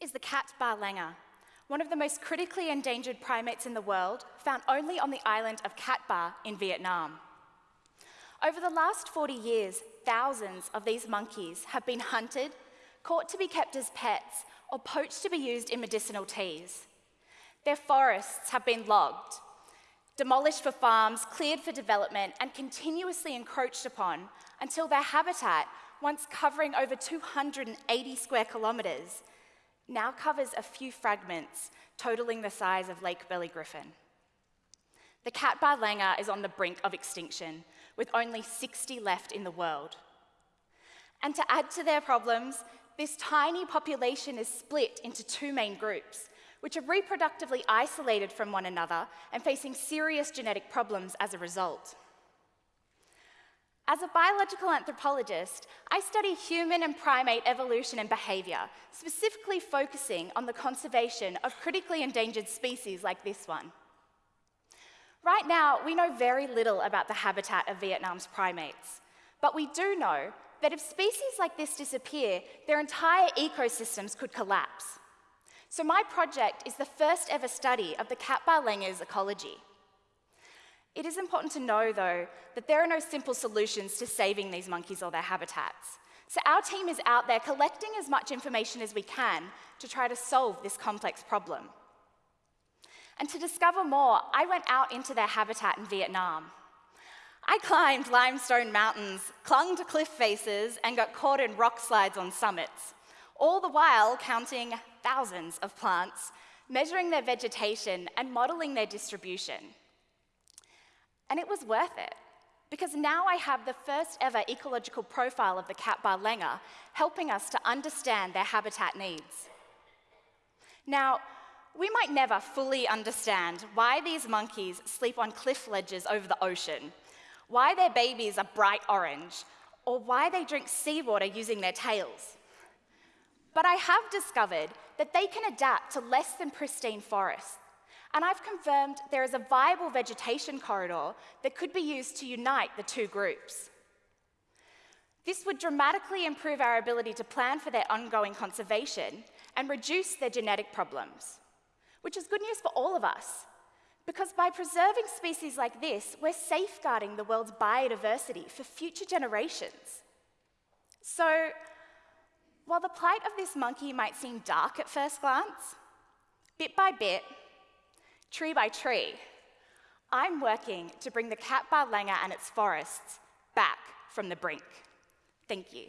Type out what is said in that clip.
is the Cat Ba langur, one of the most critically endangered primates in the world, found only on the island of Cat Ba in Vietnam. Over the last 40 years, thousands of these monkeys have been hunted, caught to be kept as pets, or poached to be used in medicinal teas. Their forests have been logged, demolished for farms, cleared for development, and continuously encroached upon until their habitat, once covering over 280 square kilometres, now covers a few fragments, totaling the size of Lake Burley Griffin. The Cat Ba langur is on the brink of extinction, with only 60 left in the world. And to add to their problems, this tiny population is split into two main groups, which are reproductively isolated from one another and facing serious genetic problems as a result. As a biological anthropologist, I study human and primate evolution and behaviour, specifically focusing on the conservation of critically endangered species like this one. Right now, we know very little about the habitat of Vietnam's primates, but we do know that if species like this disappear, their entire ecosystems could collapse. So my project is the first ever study of the Cat Ba langur's ecology. It is important to know, though, that there are no simple solutions to saving these monkeys or their habitats. So our team is out there collecting as much information as we can to try to solve this complex problem. And to discover more, I went out into their habitat in Vietnam. I climbed limestone mountains, clung to cliff faces, and got caught in rock slides on summits, all the while counting thousands of plants, measuring their vegetation, and modeling their distribution. And it was worth it, because now I have the first ever ecological profile of the Cat Ba langur, helping us to understand their habitat needs. Now, we might never fully understand why these monkeys sleep on cliff ledges over the ocean, why their babies are bright orange, or why they drink seawater using their tails. But I have discovered that they can adapt to less than pristine forests and I've confirmed there is a viable vegetation corridor that could be used to unite the two groups. This would dramatically improve our ability to plan for their ongoing conservation and reduce their genetic problems, which is good news for all of us, because by preserving species like this, we're safeguarding the world's biodiversity for future generations. So, while the plight of this monkey might seem dark at first glance, bit by bit, tree by tree, I'm working to bring the Cat Ba langur and its forests back from the brink. Thank you.